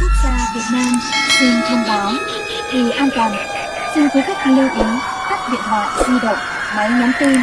quốc gia Việt Nam xin thông báo. Vì an toàn, xin quý khách lưu ý tắt điện thoại di động, máy nhắn tin.